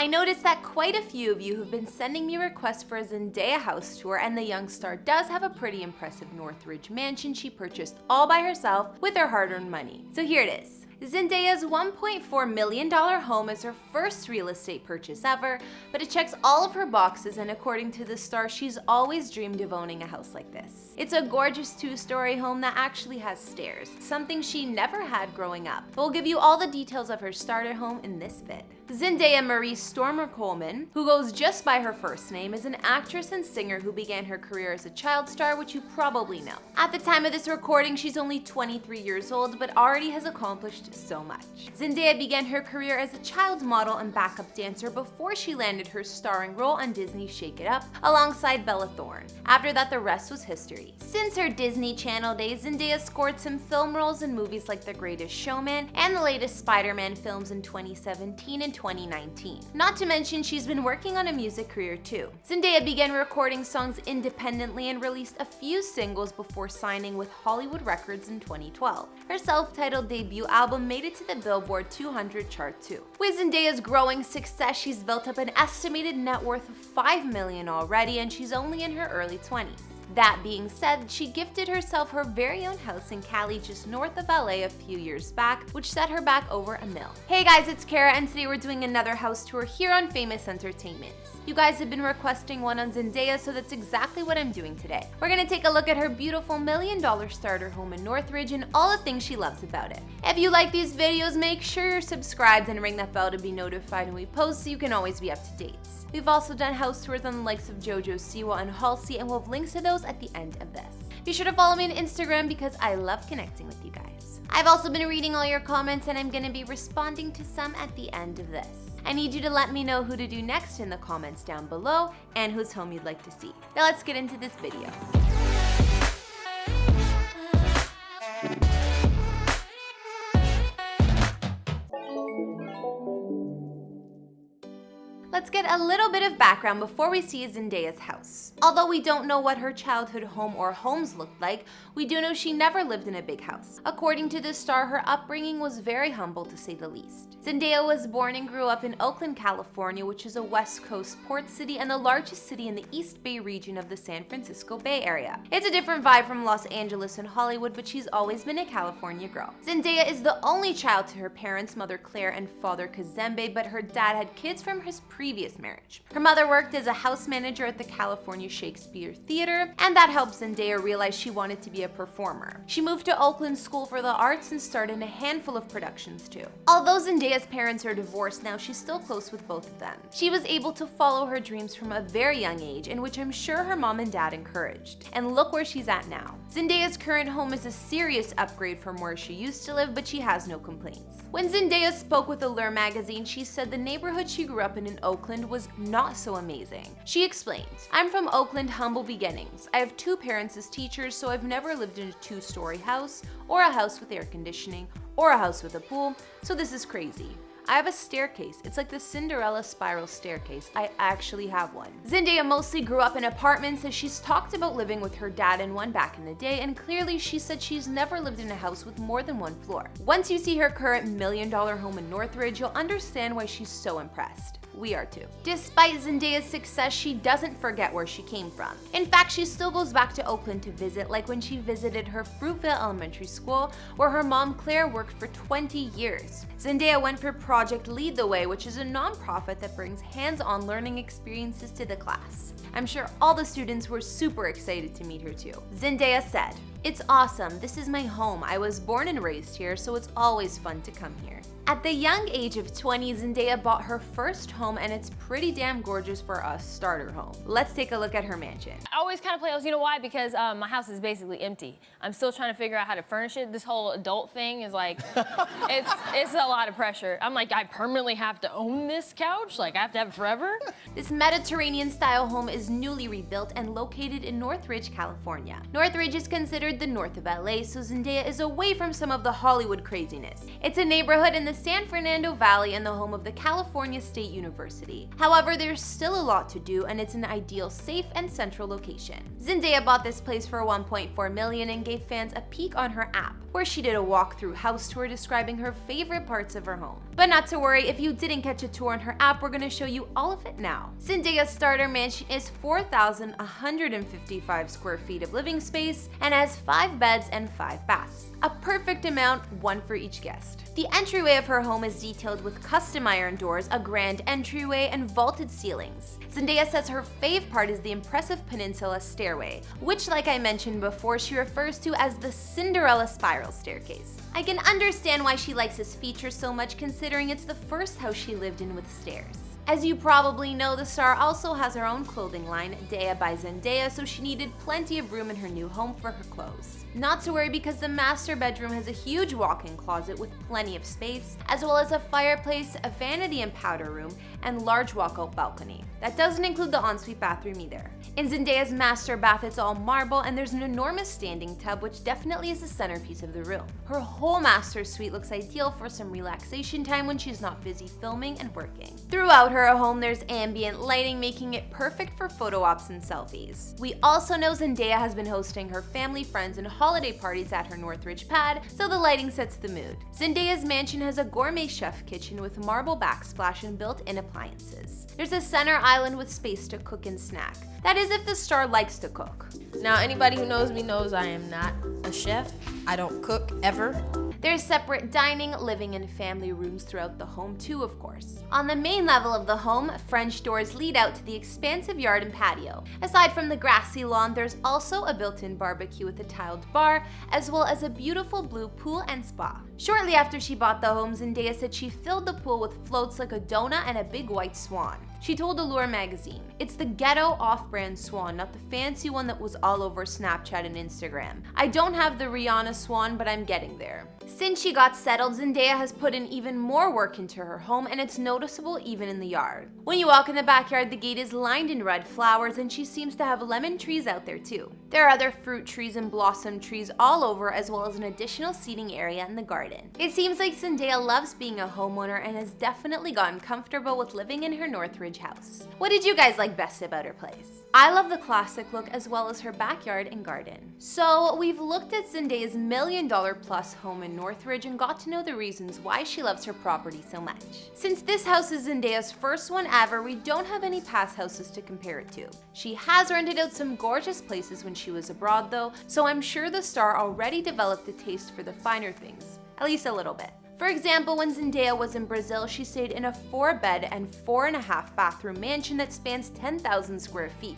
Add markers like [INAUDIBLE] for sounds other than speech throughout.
I noticed that quite a few of you have been sending me requests for a Zendaya house tour and the young star does have a pretty impressive Northridge mansion she purchased all by herself with her hard-earned money. So here it is. Zendaya's $1.4 million home is her first real estate purchase ever, but it checks all of her boxes and according to the star, she's always dreamed of owning a house like this. It's a gorgeous two-story home that actually has stairs, something she never had growing up. But we'll give you all the details of her starter home in this vid. Zendaya Maree Stoermer Coleman, who goes just by her first name, is an actress and singer who began her career as a child star, which you probably know. At the time of this recording, she's only 23 years old, but already has accomplished so much. Zendaya began her career as a child model and backup dancer before she landed her starring role on Disney's Shake It Up alongside Bella Thorne. After that, the rest was history. Since her Disney Channel days, Zendaya scored some film roles in movies like The Greatest Showman and the latest Spider-Man films in 2017 and 2019. Not to mention, she's been working on a music career too. Zendaya began recording songs independently and released a few singles before signing with Hollywood Records in 2012. Her self-titled debut album made it to the Billboard 200 chart too. With Zendaya's growing success, she's built up an estimated net worth of 5 million already and she's only in her early 20s. That being said, she gifted herself her very own house in Cali just north of LA a few years back, which set her back over a mil. Hey guys, it's Kara and today we're doing another house tour here on Famous Entertainment. You guys have been requesting one on Zendaya, so that's exactly what I'm doing today. We're gonna take a look at her beautiful million dollar starter home in Northridge and all the things she loves about it. If you like these videos, make sure you're subscribed and ring that bell to be notified when we post so you can always be up to date. We've also done house tours on the likes of Jojo Siwa and Halsey and we'll have links to those at the end of this. Be sure to follow me on Instagram because I love connecting with you guys. I've also been reading all your comments and I'm gonna be responding to some at the end of this. I need you to let me know who to do next in the comments down below and whose home you'd like to see. Now let's get into this video. Get a little bit of background before we see Zendaya's house. Although we don't know what her childhood home or homes looked like, we do know she never lived in a big house. According to the star, her upbringing was very humble to say the least. Zendaya was born and grew up in Oakland, California, which is a west coast port city and the largest city in the East Bay region of the San Francisco Bay Area. It's a different vibe from Los Angeles and Hollywood, but she's always been a California girl. Zendaya is the only child to her parents, mother Claire and father Kazembe, but her dad had kids from his previous marriage. Her mother worked as a house manager at the California Shakespeare Theater, and that helped Zendaya realize she wanted to be a performer. She moved to Oakland School for the Arts and starred in a handful of productions too. Although Zendaya's parents are divorced now, she's still close with both of them. She was able to follow her dreams from a very young age, in which I'm sure her mom and dad encouraged. And look where she's at now. Zendaya's current home is a serious upgrade from where she used to live, but she has no complaints. When Zendaya spoke with Allure magazine, she said the neighborhood she grew up in in Oakland was not so amazing. She explains, I'm from Oakland humble beginnings. I have two parents as teachers, so I've never lived in a two-story house, or a house with air conditioning, or a house with a pool, so this is crazy. I have a staircase. It's like the Cinderella spiral staircase. I actually have one. Zendaya mostly grew up in apartments as she's talked about living with her dad in one back in the day and clearly she said she's never lived in a house with more than one floor. Once you see her current million dollar home in Northridge, you'll understand why she's so impressed we are too. Despite Zendaya's success, she doesn't forget where she came from. In fact, she still goes back to Oakland to visit, like when she visited her Fruitvale Elementary School, where her mom Claire worked for 20 years. Zendaya went for Project Lead the Way, which is a nonprofit that brings hands-on learning experiences to the class. I'm sure all the students were super excited to meet her too. Zendaya said, It's awesome, this is my home. I was born and raised here, so it's always fun to come here. At the young age of 20, Zendaya bought her first home and it's pretty damn gorgeous for a starter home. Let's take a look at her mansion. I always kind of play, you know why? Because um, my house is basically empty. I'm still trying to figure out how to furnish it. This whole adult thing is like, [LAUGHS] it's, it's a lot of pressure. I'm like, I permanently have to own this couch? Like, I have to have it forever? This Mediterranean style home is newly rebuilt and located in Northridge, California. Northridge is considered the north of LA, so Zendaya is away from some of the Hollywood craziness. It's a neighborhood in the the San Fernando Valley and the home of the California State University. However, there's still a lot to do and it's an ideal safe and central location. Zendaya bought this place for 1.4 million and gave fans a peek on her app, where she did a walkthrough house tour describing her favorite parts of her home. But not to worry, if you didn't catch a tour on her app, we're gonna show you all of it now. Zendaya's starter mansion is 4,155 square feet of living space and has 5 beds and 5 baths. A perfect amount, one for each guest. The entryway of her home is detailed with custom iron doors, a grand entryway, and vaulted ceilings. Zendaya says her fave part is the impressive peninsula stairway, which like I mentioned before, she refers to as the Cinderella spiral staircase. I can understand why she likes this feature so much considering it's the first house she lived in with stairs. As you probably know, the star also has her own clothing line, Daya by Zendaya, so she needed plenty of room in her new home for her clothes. Not to worry because the master bedroom has a huge walk-in closet with plenty of space, as well as a fireplace, a vanity and powder room, and large walkout balcony. That doesn't include the ensuite bathroom either. In Zendaya's master bath, it's all marble and there's an enormous standing tub which definitely is the centerpiece of the room. Her whole master suite looks ideal for some relaxation time when she's not busy filming and working. Throughout her home, there's ambient lighting making it perfect for photo ops and selfies. We also know Zendaya has been hosting her family, friends, and holiday parties at her Northridge pad, so the lighting sets the mood. Zendaya's mansion has a gourmet chef kitchen with marble backsplash and built-in appliances. There's a center island with space to cook and snack. That is if the star likes to cook. Now, anybody who knows me knows I am not a chef. I don't cook ever. There's separate dining, living, and family rooms throughout the home too, of course. On the main level of the home, French doors lead out to the expansive yard and patio. Aside from the grassy lawn, there's also a built-in barbecue with a tiled bar, as well as a beautiful blue pool and spa. Shortly after she bought the home, Zendaya said she filled the pool with floats like a donut and a big white swan. She told Allure magazine, It's the ghetto off-brand swan, not the fancy one that was all over Snapchat and Instagram. I don't have the Rihanna swan, but I'm getting there. Since she got settled, Zendaya has put in even more work into her home and it's noticeable even in the yard. When you walk in the backyard, the gate is lined in red flowers and she seems to have lemon trees out there too. There are other fruit trees and blossom trees all over as well as an additional seating area in the garden. It seems like Zendaya loves being a homeowner and has definitely gotten comfortable with living in her Northridge house. What did you guys like best about her place? I love the classic look as well as her backyard and garden. So we've looked at Zendaya's million dollar plus home in Northridge and got to know the reasons why she loves her property so much. Since this house is Zendaya's first one ever, we don't have any past houses to compare it to. She has rented out some gorgeous places when she was abroad though, so I'm sure the star already developed a taste for the finer things, at least a little bit. For example, when Zendaya was in Brazil, she stayed in a four bed and four and a half bathroom mansion that spans 10,000 square feet.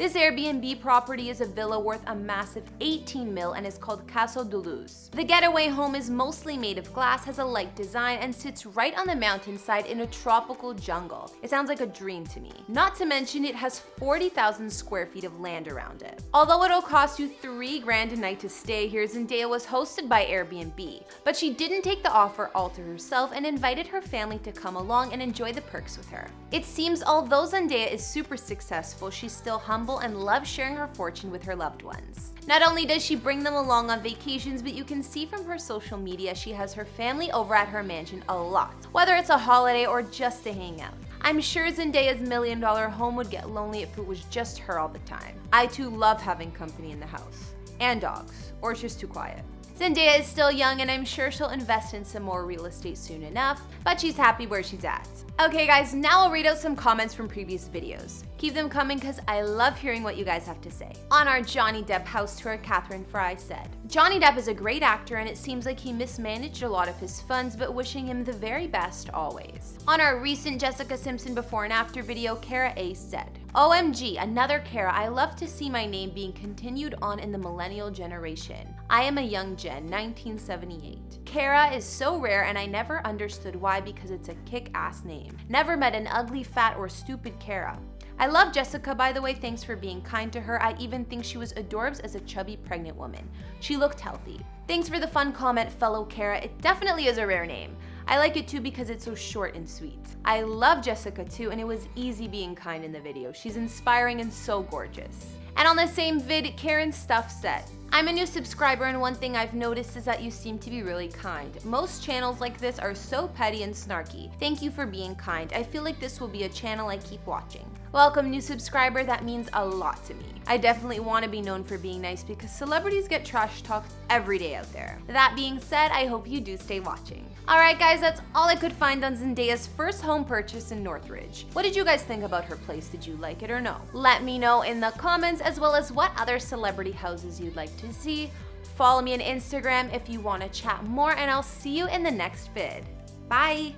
This Airbnb property is a villa worth a massive 18 mil and is called Casa Duluz. The getaway home is mostly made of glass, has a light design, and sits right on the mountainside in a tropical jungle. It sounds like a dream to me. Not to mention it has 40,000 square feet of land around it. Although it'll cost you 3 grand a night to stay here, Zendaya was hosted by Airbnb, but she didn't take the offer all to herself and invited her family to come along and enjoy the perks with her. It seems although Zendaya is super successful, she's still humble humble and loves sharing her fortune with her loved ones. Not only does she bring them along on vacations, but you can see from her social media she has her family over at her mansion a lot, whether it's a holiday or just to hang out. I'm sure Zendaya's million dollar home would get lonely if it was just her all the time. I too love having company in the house. And dogs, or it's just too quiet. Zendaya is still young and I'm sure she'll invest in some more real estate soon enough, but she's happy where she's at. Okay guys, now I'll read out some comments from previous videos. Keep them coming because I love hearing what you guys have to say. On our Johnny Depp house tour, Catherine Fry said, Johnny Depp is a great actor and it seems like he mismanaged a lot of his funds, but wishing him the very best always. On our recent Jessica Simpson before and after video, Kara A said, OMG, another Kara, I love to see my name being continued on in the millennial generation. I am a young gen, 1978. Kara is so rare and I never understood why because it's a kick-ass name. Never met an ugly, fat, or stupid Kara. I love Jessica, by the way, thanks for being kind to her. I even think she was adorbs as a chubby pregnant woman. She looked healthy. Thanks for the fun comment, fellow Kara. It definitely is a rare name. I like it too because it's so short and sweet. I love Jessica too, and it was easy being kind in the video. She's inspiring and so gorgeous. And on the same vid, Karen Stuff said, I'm a new subscriber and one thing I've noticed is that you seem to be really kind. Most channels like this are so petty and snarky. Thank you for being kind. I feel like this will be a channel I keep watching. Welcome new subscriber, that means a lot to me. I definitely want to be known for being nice because celebrities get trash talked every day out there. That being said, I hope you do stay watching. Alright guys, that's all I could find on Zendaya's first home purchase in Northridge. What did you guys think about her place? Did you like it or no? Let me know in the comments as well as what other celebrity houses you'd like to see. Follow me on Instagram if you want to chat more and I'll see you in the next vid. Bye!